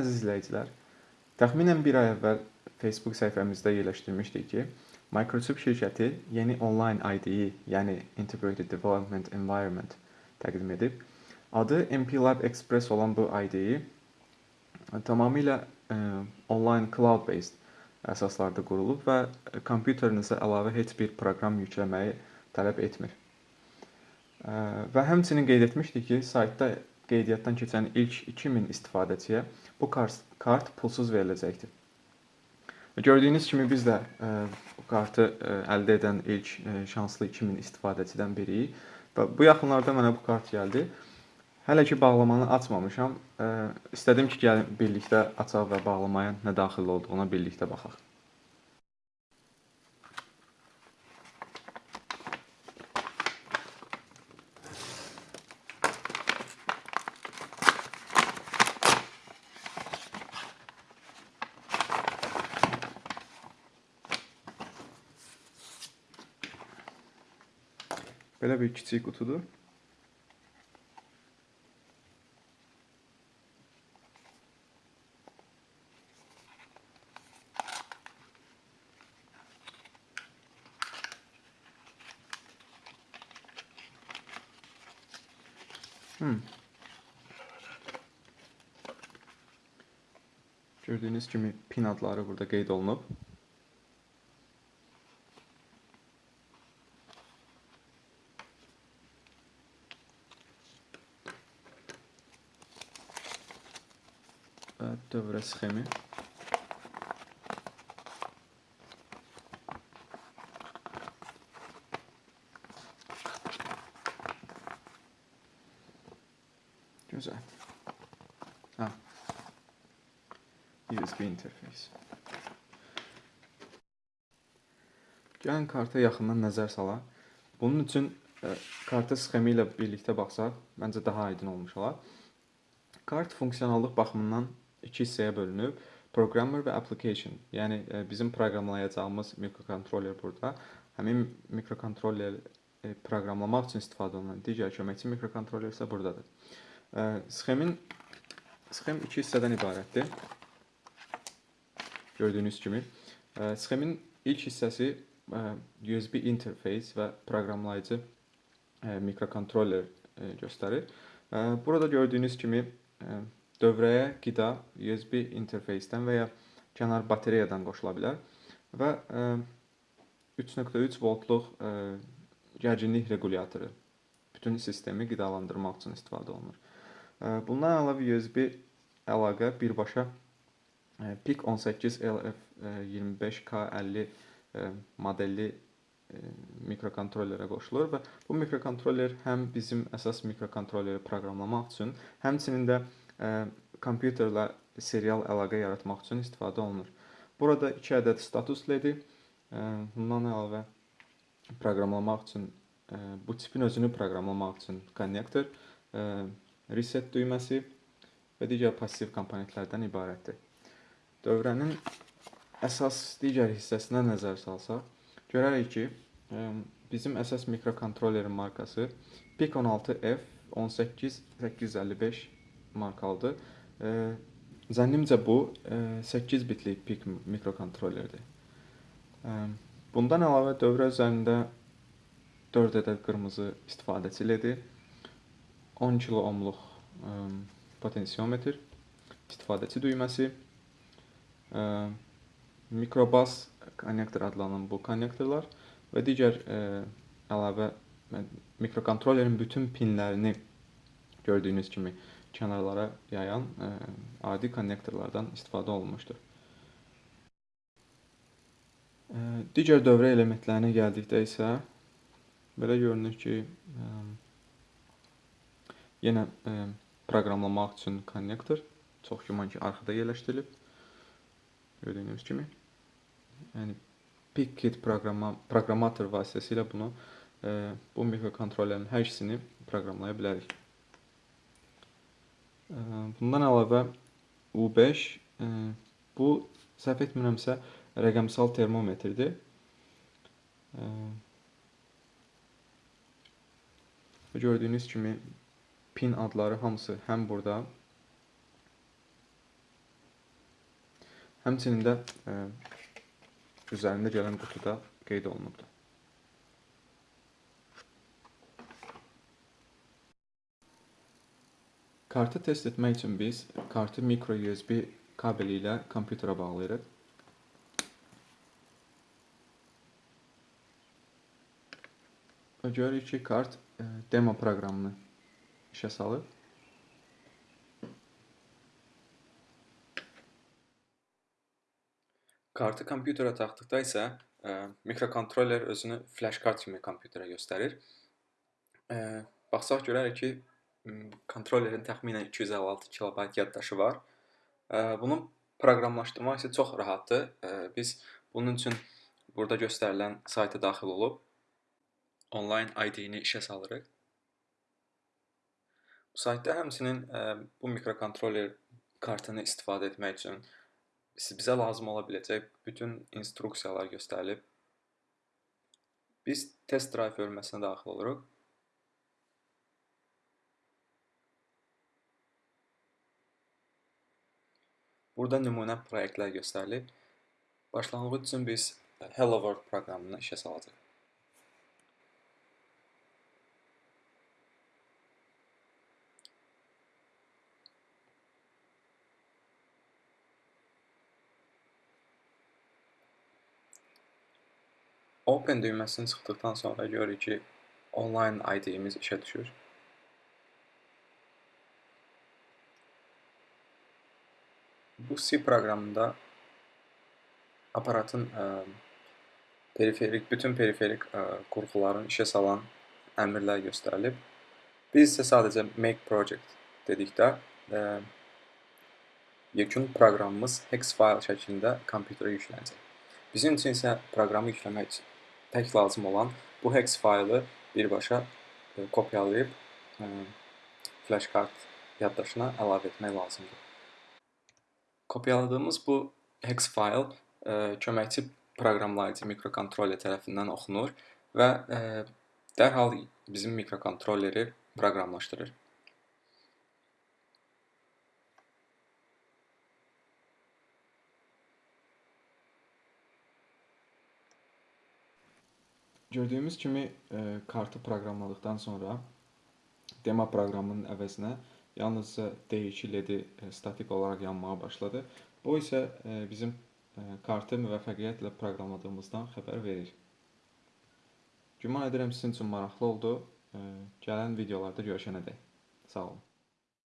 əziz izləyicilər, təxminən bir ay əvvəl Facebook səhifəmizdə yerləşdirmişdik ki, Microsoft şirkəti yeni onlayn IDE, yəni Integrated Development Environment təqdim edib. Adı MP Lab Express olan bu IDE tamamilə ə, onlayn cloud-based əsaslarda qurulub və kompüterinizə əlavə heç bir proqram yükləməyi tələb etmir. Və həmçinin qeyd etmişdik ki, saytda qeydiyyatdan keçən ilk 2000 istifadəçiyə bu kart, kart pulsuz veriləcəkdir. Gördüyünüz kimi biz də ə, bu kartı ə, əldə edən ilk ə, şanslı 2000 istifadəçidən biriyik və bu yaxınlarda mənə bu kart gəldi. Hələ ki bağlamanı açmamışam. İstədim ki, gəlin birlikdə açaq və bağlamaya nə daxil olduğuna birlikdə baxaq. Belə bir kiçik qutudur. Hmm. Gördüyünüz kimi pin adları burada qeyd olunub. Dövrə sxemi. Gözəl. Ha. USB interface. Gəlin karta yaxından nəzər salaq. Bunun üçün ə, karta sxemi ilə birlikdə baxsaq, məncə daha aydın olmuş olar. Kart funksionallıq baxımından iki hissəyə bölünüb. Programmer və application. Yəni e, bizim proqramlayacağımız mikrokontroller burada. Həmin mikrokontroller e, proqramlamaq üçün istifadə olunan digər köməkçi mikrokontroller isə burdadır. E, sxemin sxem iki hissədən ibarətdir. Gördüyünüz kimi. Sxemin ilk hissəsi USB interface və proqramlayıcı mikrokontroller göstərir. Burada gördüyünüz kimi dövrəyə qida USB interfeysdən və ya kənar batareyadan qoşula bilər və 3.3 voltluq gərginlik regulyatoru bütün sistemi qidalandırmaq üçün istifadə olunur. Bundan əlavə USB əlaqə birbaşa PIC 18 LF25K50 modelli mikrokontrollerə qoşulur və bu mikrokontroller həm bizim əsas mikrokontrolleri proqramlamaq üçün, həmçinin də kompüterlə serial əlaqə yaratmaq üçün istifadə olunur. Burada 2 ədəd status ledi, bundan əlavə proqramlamaq üçün bu tipin özünü proqramlamaq üçün konnektor, reset düyməsi və digər passiv komponentlərdən ibarətdir. Dövrənin əsas digər hissəsinə nəzər salsaq, görərik ki, bizim əsas mikrokontrollerin markası PIC16F 18855 markalıdır. E, zənnimcə bu e, 8 bitlik PIC mikrokontrollerdir. E, bundan əlavə dövrə üzərində 4 ədəd qırmızı istifadəçi ledi, 10 kilo ohmluq e, potensiometr, istifadəçi düyməsi, e, mikrobas konnektor adlanan bu konnektorlar və digər e, əlavə mikrokontrollerin bütün pinlərini gördüyünüz kimi kənarlara yayan ə, e, adi konnektorlardan istifadə olunmuşdur. Ə, e, digər dövrə elementlərinə gəldikdə isə belə görünür ki, ə, e, yenə ə, proqramlamaq üçün konnektor çox güman ki, arxada yerləşdirilib. Gördüyünüz kimi. Yəni PickKit proqrama proqramator vasitəsilə bunu ə, bu mikrokontrollerin hər ikisini proqramlaya bilərik. Bundan əlavə U5 bu səhv etmirəmsə rəqəmsal termometrdir. Və gördüyünüz kimi pin adları hamısı həm burada Həmçinin də ə, üzərində gələn qutuda qeyd olunubdur. Kartı test etmək üçün biz kartı micro USB kabeli ilə kompüterə bağlayırıq. Və görürük ki, kart ə, demo proqramını işə salıb. Kartı kompüterə taxdıqda isə ə, mikrokontroller özünü flash kart kimi kompüterə göstərir. Ə, baxsaq görərik ki, kontrollerin təxminən 256 KB yaddaşı var. Ə, bunun proqramlaşdırmaq isə çox rahatdır. Ə, biz bunun üçün burada göstərilən sayta daxil olub onlayn ID-ni işə salırıq. Bu saytda həmçinin ə, bu mikrokontroller kartını istifadə etmək üçün bizə lazım ola biləcək bütün instruksiyalar göstərilib. Biz test drive bölməsinə daxil oluruq. Burada nümunə proyektlər göstərilib. Başlanğıc üçün biz Hello World proqramını işə salacaq. Open düyməsini sıxdıqdan sonra görürük ki, online ID-imiz işə düşür. Bu C proqramında aparatın ə, periferik, bütün periferik ə, qurğuların işə salan əmrlər göstərilib. Biz isə sadəcə make project dedikdə ə, yekun proqramımız hex fayl şəklində kompüterə yüklənəcək. Bizim üçün isə proqramı yükləmək üçün tək lazım olan bu hex faylı birbaşa e, kopyalayıb e, flash kart yaddaşına əlavə etmək lazımdır. Kopyaladığımız bu hex fayl e, köməkçi proqramlayıcı mikrokontroller tərəfindən oxunur və dərhal bizim mikrokontrolleri proqramlaşdırır. Gördüyümüz kimi e, kartı proqramladıqdan sonra demo proqramının əvəzinə yalnızca D2 LED-i e, statik olaraq yanmağa başladı. Bu isə e, bizim e, kartı müvəffəqiyyətlə proqramladığımızdan xəbər verir. Güman edirəm sizin üçün maraqlı oldu. Gələn videolarda görüşənədək. Sağ olun.